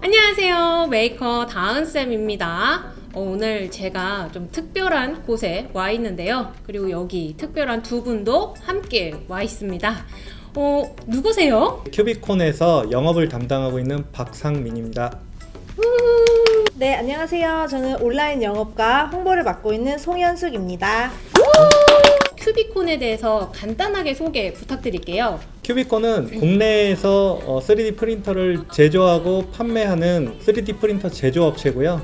안녕하세요. 메이커 다은쌤입니다. 어, 오늘 제가 좀 특별한 곳에 와 있는데요. 그리고 여기 특별한 두 분도 함께 와 있습니다. 어, 누구세요? 큐비콘에서 영업을 담당하고 있는 박상민입니다. 네, 안녕하세요. 저는 온라인 영업과 홍보를 맡고 있는 송현숙입니다. 큐비콘에 대해서 간단하게 소개 부탁드릴게요. 큐비콘은 국내에서 어, 3D 프린터를 제조하고 판매하는 3D 프린터 제조업체고요.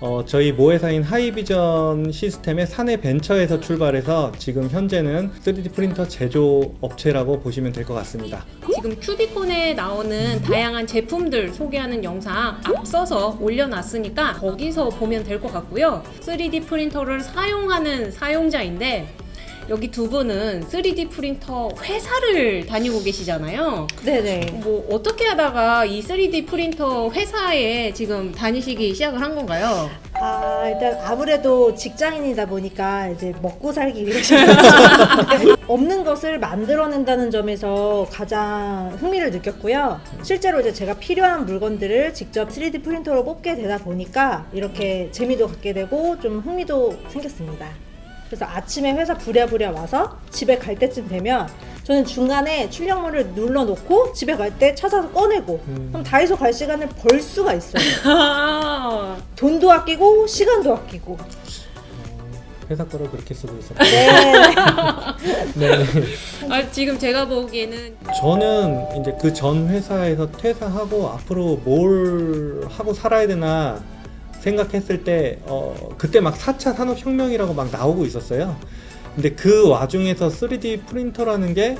어, 저희 모회사인 하이비전 시스템의 사내 벤처에서 출발해서 지금 현재는 3D 프린터 제조 업체라고 보시면 될 것 같습니다. 지금 큐비콘에 나오는 다양한 제품들 소개하는 영상 앞서서 올려놨으니까 거기서 보면 될 것 같고요. 3D 프린터를 사용하는 사용자인데 여기 두 분은 3D 프린터 회사를 다니고 계시잖아요. 네네. 뭐 어떻게 하다가 이 3D 프린터 회사에 지금 다니시기 시작을 한 건가요? 아, 일단 아무래도 직장인이다 보니까 이제 먹고 살기 위해서 없는 것을 만들어낸다는 점에서 가장 흥미를 느꼈고요. 실제로 이제 제가 필요한 물건들을 직접 3D 프린터로 뽑게 되다 보니까 이렇게 재미도 갖게 되고 좀 흥미도 생겼습니다. 그래서 아침에 회사 부랴부랴 와서 집에 갈 때쯤 되면 저는 중간에 출력물을 눌러놓고 집에 갈 때 찾아서 꺼내고 음. 그럼 다이소 갈 시간을 벌 수가 있어요. 아, 돈도 아끼고 시간도 아끼고. 회사 거를 그렇게 쓰고 있었고 네. 네. 아, 지금 제가 보기에는 저는 이제 그 전 회사에서 퇴사하고 앞으로 뭘 하고 살아야 되나 생각했을 때 어, 그때 막 4차 산업혁명이라고 막 나오고 있었어요. 근데 그 와중에서 3D 프린터라는 게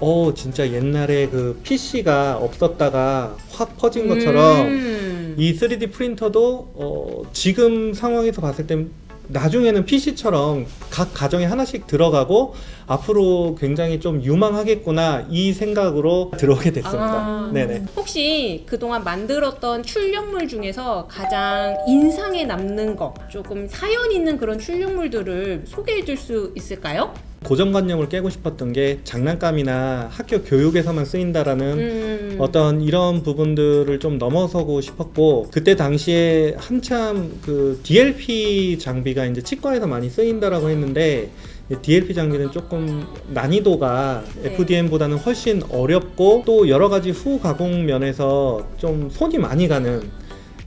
어, 진짜 옛날에 그 PC가 없었다가 확 퍼진 것처럼 음. 이 3D 프린터도 어, 지금 상황에서 봤을 때 나중에는 PC처럼 각 가정에 하나씩 들어가고 앞으로 굉장히 좀 유망하겠구나 이 생각으로 들어오게 됐습니다. 아. 네네. 혹시 그동안 만들었던 출력물 중에서 가장 인상에 남는 거 조금 사연 있는 그런 출력물들을 소개해 줄 수 있을까요? 고정관념을 깨고 싶었던 게 장난감이나 학교 교육에서만 쓰인다라는 음. 어떤 이런 부분들을 좀 넘어서고 싶었고 그때 당시에 한참 그 DLP 장비가 이제 치과에서 많이 쓰인다라고 했는데 이 DLP 장비는 조금 난이도가 네. FDM보다는 훨씬 어렵고 또 여러 가지 후 가공 면에서 좀 손이 많이 가는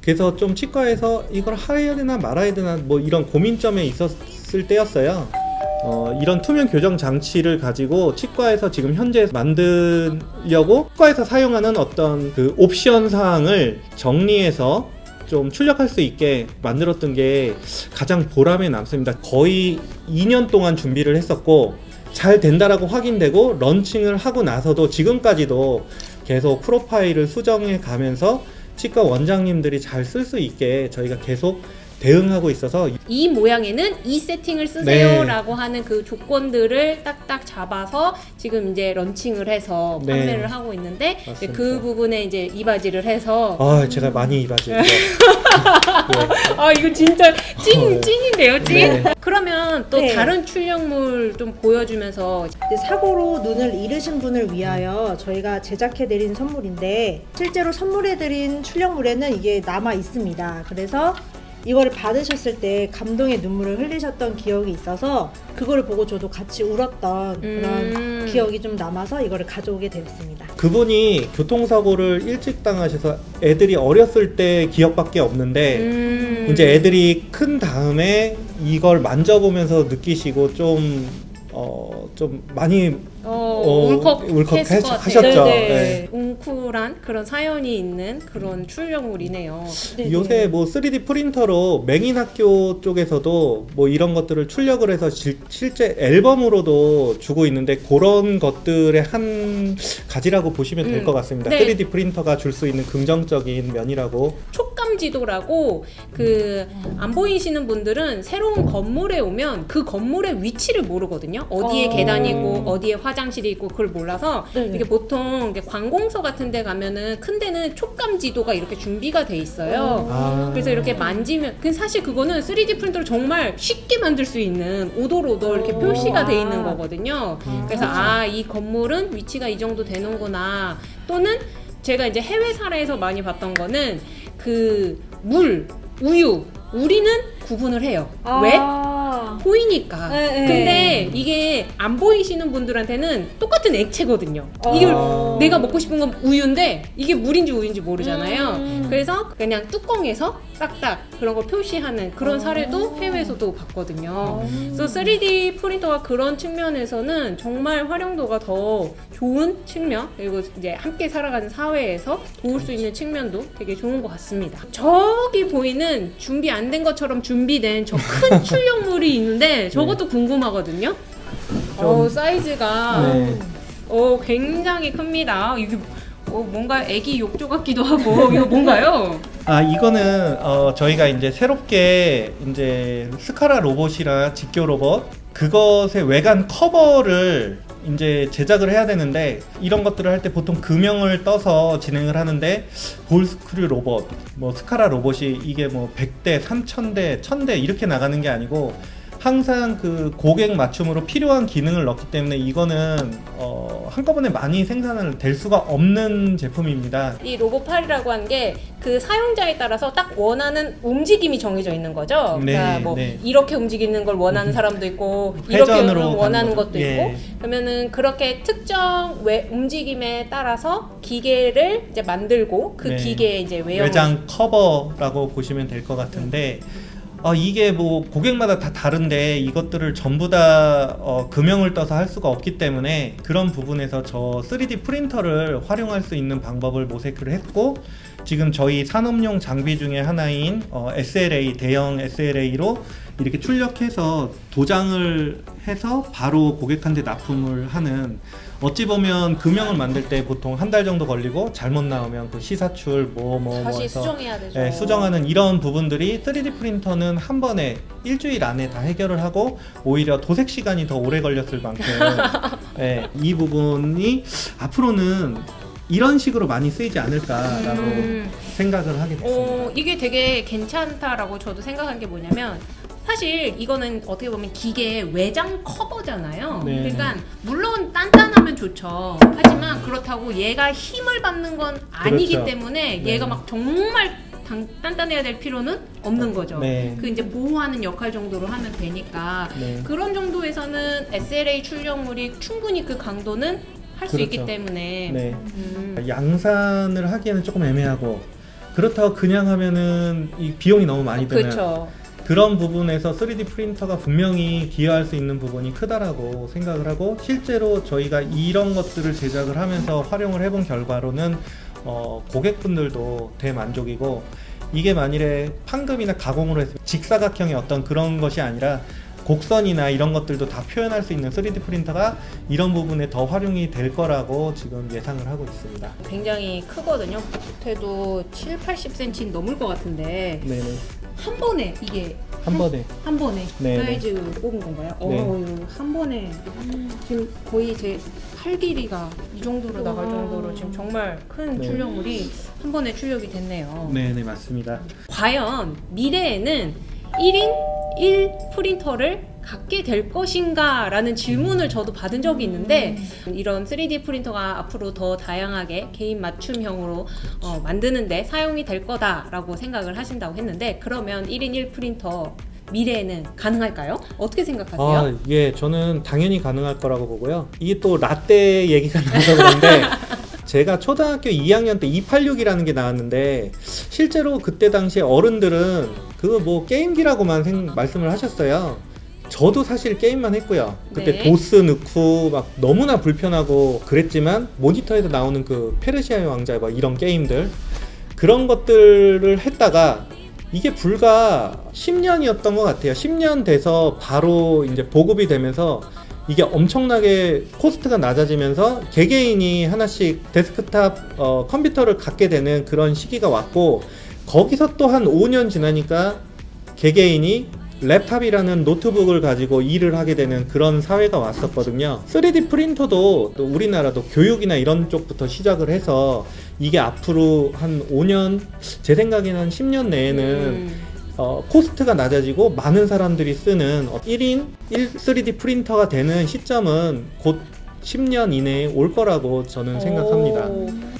그래서 좀 치과에서 이걸 해야 되나 말아야 되나 뭐 이런 고민점에 있었을 때였어요. 어, 이런 투명 교정 장치를 가지고 치과에서 지금 현재 만들려고 치과에서 사용하는 어떤 그 옵션 사항을 정리해서 좀 출력할 수 있게 만들었던 게 가장 보람에 남습니다. 거의 2년 동안 준비를 했었고 잘 된다라고 확인되고 런칭을 하고 나서도 지금까지도 계속 프로파일을 수정해 가면서 치과 원장님들이 잘 쓸 수 있게 저희가 계속 대응하고 있어서 이 모양에는 이 세팅을 네. 쓰세요라고 하는 그 조건들을 딱딱 잡아서 지금 이제 런칭을 해서 네. 판매를 하고 있는데. 그 부분에 이제 이바지를 해서 아 제가 많이 이바지죠. 네. 아 이거 진짜 찐 어, 네. 찐인데요 찐. 네. 그러면 또 네. 다른 출력물 좀 보여주면서 이제 사고로 눈을 잃으신 분을 위하여 저희가 제작해드린 선물인데 실제로 선물해드린 출력물에는 이게 남아 있습니다. 그래서 이거를 받으셨을 때 감동의 눈물을 흘리셨던 기억이 있어서 그거를 보고 저도 같이 울었던 그런 음. 기억이 좀 남아서 이거를 가져오게 되었습니다. 그분이 교통사고를 일찍 당하셔서 애들이 어렸을 때 기억밖에 없는데 음. 이제 애들이 큰 다음에 이걸 만져보면서 느끼시고 좀 어, 좀 많이 어, 어, 울컥 울컥 같아요. 하셨죠. 네네. 네. 웅쿨한 그런 사연이 있는 그런 출력물이네요. 네네. 요새 뭐 3D 프린터로 맹인 학교 쪽에서도 뭐 이런 것들을 출력을 해서 실, 실제 앨범으로도 주고 있는데 그런 것들의 한 가지라고 보시면 될 음. 것 같습니다. 네. 3D 프린터가 줄 수 있는 긍정적인 면이라고 촉감 지도라고 그 안 보이시는 분들은 새로운 건물에 오면 그 건물의 위치를 모르거든요. 어디에 어. 계단이고 어디에 화장실이 있고 그걸 몰라서 네네. 이게 보통 관공서 같은 데 가면은 큰 데는 촉감 지도가 이렇게 준비가 돼 있어요. 아. 그래서 이렇게 만지면 그 사실 그거는 3D 프린터로 정말 쉽게 만들 수 있는 오돌오돌 이렇게 오. 표시가 돼 아. 있는 거거든요. 음. 그래서 아 이 건물은 위치가 이 정도 되는구나 또는 제가 이제 해외 사례에서 많이 봤던 거는 그 물, 우유, 우리는 구분을 해요. 왜? 아. 보이니까. 네, 네. 근데 이게 안 보이시는 분들한테는 똑같은 액체거든요. 어. 이걸 내가 먹고 싶은 건 우유인데 이게 물인지 우유인지 모르잖아요. 음. 그래서 그냥 뚜껑에서 싹딱 그런 걸 표시하는 그런 어. 사례도 해외에서도 봤거든요. 음. 그래서 3D 프린터가 그런 측면에서는 정말 활용도가 더 좋은 측면 그리고 이제 함께 살아가는 사회에서 도울 수 있는 측면도 되게 좋은 것 같습니다. 저기 보이는 준비 안 된 것처럼 준비된 저 큰 출력물이 있는데 저것도 궁금하거든요. 어, 사이즈가 네. 어, 굉장히 큽니다. 이게 어, 뭔가 애기 욕조 같기도 하고 이거 뭔가요? 아 이거는 어, 저희가 이제 새롭게 이제 스카라 로봇이라 직교 로봇 그것의 외관 커버를 이제 제작을 해야 되는데 이런 것들을 할 때 보통 금형을 떠서 진행을 하는데 볼스크류 로봇, 뭐 스카라 로봇이 이게 뭐 100대, 3000대, 1000대 이렇게 나가는 게 아니고 항상 그 고객 맞춤으로 필요한 기능을 넣기 때문에 이거는 어, 한꺼번에 많이 생산을 될 수가 없는 제품입니다. 이 로봇팔이라고 하는 게그 사용자에 따라서 딱 원하는 움직임이 정해져 있는 거죠. 네, 그러니까 뭐 네. 이렇게 움직이는 걸 원하는 사람도 있고 이렇게 원하는 것도 거죠. 있고 예. 그러면은 그렇게 특정 외, 움직임에 따라서 기계를 이제 만들고 그 네. 기계에 이제 외형 외장 커버라고 보시면 될 것 같은데 어, 이게 뭐 고객마다 다 다른데 이것들을 전부 다 어, 금형을 떠서 할 수가 없기 때문에 그런 부분에서 저 3D 프린터를 활용할 수 있는 방법을 모색을 했고 지금 저희 산업용 장비 중에 하나인 어, SLA 대형 SLA로 이렇게 출력해서 도장을 해서 바로 고객한테 납품을 하는 어찌 보면 금형을 만들 때 보통 한 달 정도 걸리고 잘못 나오면 그 시사출 뭐뭐 뭐 다시 해서 수정해야 되죠. 예, 수정하는 이런 부분들이 3D 프린터는 한 번에 일주일 안에 다 해결을 하고 오히려 도색 시간이 더 오래 걸렸을 만큼 예, 이 부분이 앞으로는 이런 식으로 많이 쓰이지 않을까라고 음. 생각을 하게 됐습니다. 어, 이게 되게 괜찮다라고 저도 생각한 게 뭐냐면 사실 이거는 어떻게 보면 기계 외장 커버잖아요. 네. 그러니까 물론 단단하면 좋죠. 하지만 그렇다고 얘가 힘을 받는 건 아니기 그렇죠. 때문에 네. 얘가 막 정말 단, 단단해야 될 필요는 없는 거죠. 네. 그 이제 보호하는 역할 정도로 하면 되니까 네. 그런 정도에서는 SLA 출력물이 충분히 그 강도는 할수 있기 그렇죠. 때문에 네. 음. 양산을 하기에는 조금 애매하고 그렇다고 그냥 하면은 이 비용이 너무 많이 드는 그렇죠. 그런 부분에서 3D 프린터가 분명히 기여할 수 있는 부분이 크다라고 생각을 하고 실제로 저희가 이런 것들을 제작을 하면서 활용을 해본 결과로는 어, 고객분들도 대만족이고 이게 만일에 판금이나 가공으로 해서 직사각형의 어떤 그런 것이 아니라 곡선이나 이런 것들도 다 표현할 수 있는 3D 프린터가 이런 부분에 더 활용이 될 거라고 지금 예상을 하고 있습니다. 굉장히 크거든요. 못해도 7, 80cm 넘을 것 같은데 네네. 한 번에 이게 한 번에. 한 번에 네, 사이즈 뽑은 건가요? 네. 어, 이거 한 번에 지금 거의 제 팔 길이가 이 정도로 나갈 와. 정도로 지금 정말 큰 네. 출력물이 한 번에 출력이 됐네요. 네네 맞습니다. 과연 미래에는 1인 1 프린터를 갖게 될 것인가 라는 질문을 저도 받은 적이 있는데 이런 3D 프린터가 앞으로 더 다양하게 개인 맞춤형으로 어, 만드는데 사용이 될 거다 라고 생각을 하신다고 했는데 그러면 1인 1 프린터 미래에는 가능할까요? 어떻게 생각하세요? 아, 예, 저는 당연히 가능할 거라고 보고요. 이게 또 라떼 얘기가 나와서 그런데 제가 초등학교 2학년 때 286이라는 게 나왔는데 실제로 그때 당시에 어른들은 그거 뭐 게임기라고만 생- 말씀을 하셨어요. 저도 사실 게임만 했고요. 그때 네. 도스 넣고 막 너무나 불편하고 그랬지만 모니터에서 나오는 그 페르시아의 왕자 막 이런 게임들 그런 것들을 했다가 이게 불과 10년이었던 것 같아요. 10년 돼서 바로 이제 보급이 되면서 이게 엄청나게 코스트가 낮아지면서 개개인이 하나씩 데스크탑 어, 컴퓨터를 갖게 되는 그런 시기가 왔고 거기서 또 한 5년 지나니까 개개인이 랩탑이라는 노트북을 가지고 일을 하게 되는 그런 사회가 왔었거든요. 3D 프린터도 또 우리나라도 교육이나 이런 쪽부터 시작을 해서 이게 앞으로 한 5년, 제 생각에는 한 10년 내에는 음, 어, 코스트가 낮아지고 많은 사람들이 쓰는 어, 1인 1 3D 프린터가 되는 시점은 곧 10년 이내에 올 거라고 저는 생각합니다.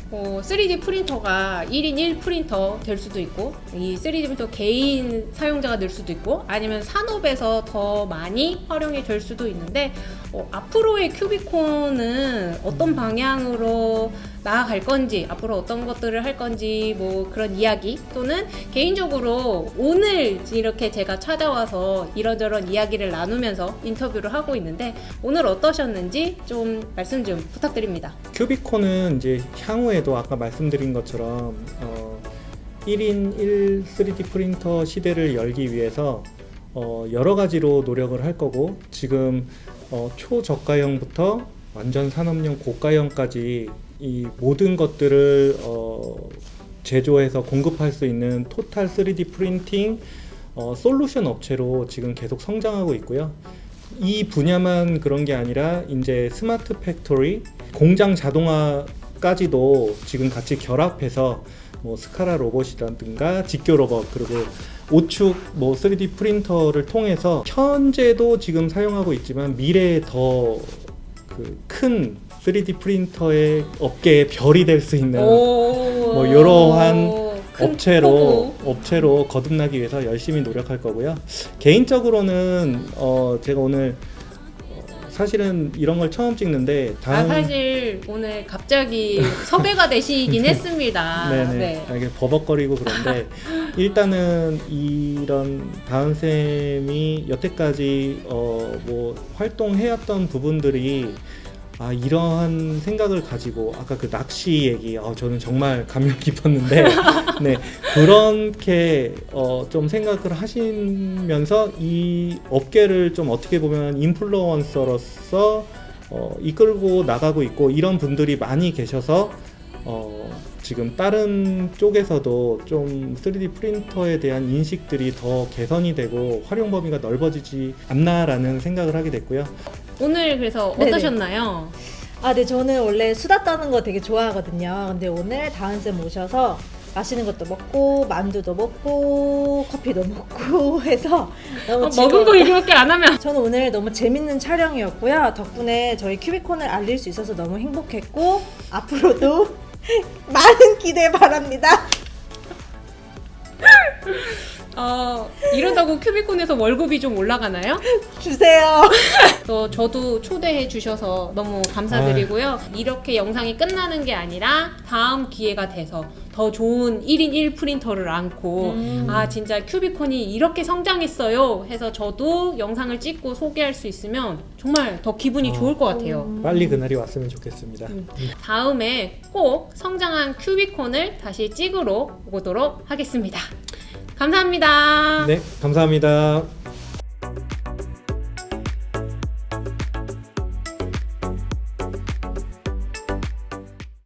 오, 어, 3D 프린터가 1인 1 프린터 될 수도 있고 이 3D 프린터 개인 사용자가 될 수도 있고 아니면 산업에서 더 많이 활용이 될 수도 있는데 어, 앞으로의 큐비콘은 어떤 방향으로 나아갈 건지 앞으로 어떤 것들을 할 건지 뭐 그런 이야기 또는 개인적으로 오늘 이렇게 제가 찾아와서 이런저런 이야기를 나누면서 인터뷰를 하고 있는데 오늘 어떠셨는지 좀 말씀 좀 부탁드립니다. 큐비콘은 이제 향후에도 아까 말씀드린 것처럼 어, 1인 1 3D 프린터 시대를 열기 위해서 어, 여러 가지로 노력을 할 거고 지금 어, 초저가형부터 완전 산업용 고가형까지 이 모든 것들을 어, 제조해서 공급할 수 있는 total 3D 프린팅 어, 솔루션 업체로 지금 계속 성장하고 있고요. 이 분야만 그런 게 아니라 이제 스마트 팩토리, 공장 자동화까지도 지금 같이 결합해서 뭐 SCARA 로봇이라든가 직교 로봇 그리고 오축 뭐 3D 프린터를 통해서 현재도 지금 사용하고 있지만 미래에 더 큰 3D 프린터의 업계의 별이 될 수 있는 뭐 이러한 업체로 업체로 거듭나기 위해서 열심히 노력할 거고요. 개인적으로는 어 제가 오늘 어, 사실은 이런 걸 처음 찍는데 아 다음 사실 오늘 갑자기 섭외가 되시긴 했습니다. 네네 네. 아, 이게 버벅거리고 그런데 일단은 이런 다은 쌤이 여태까지 어 뭐 활동해왔던 부분들이 아 이러한 생각을 가지고 아까 그 낚시 얘기 어, 저는 정말 감명 깊었는데 네 그렇게 어, 좀 생각을 하시면서 이 업계를 좀 어떻게 보면 인플루언서로서 어, 이끌고 나가고 있고 이런 분들이 많이 계셔서 어, 지금 다른 쪽에서도 좀 3D 프린터에 대한 인식들이 더 개선이 되고 활용 범위가 넓어지지 않나라는 생각을 하게 됐고요. 오늘 그래서 네네. 어떠셨나요? 아, 네, 저는 원래 수다 떠는 거 되게 좋아하거든요. 근데 오늘 다은쌤 오셔서 맛있는 것도 먹고, 만두도 먹고, 커피도 먹고 해서 너무 어, 먹은 거 이렇게 안 하면 저는 오늘 너무 재밌는 촬영이었고요. 덕분에 저희 큐비콘을 알릴 수 있어서 너무 행복했고, 앞으로도 많은 기대 바랍니다. 어, 이러다고 큐비콘에서 월급이 좀 올라가나요? 주세요. 또 저도 초대해 주셔서 너무 감사드리고요. 이렇게 영상이 끝나는 게 아니라 다음 기회가 돼서 더 좋은 1인 1 프린터를 안고 음. 아 진짜 큐비콘이 이렇게 성장했어요 해서 저도 영상을 찍고 소개할 수 있으면 정말 더 기분이 어. 좋을 것 같아요. 빨리 그날이 왔으면 좋겠습니다. 음. 다음에 꼭 성장한 큐비콘을 다시 찍으러 오도록 하겠습니다. 감사합니다. 네, 감사합니다.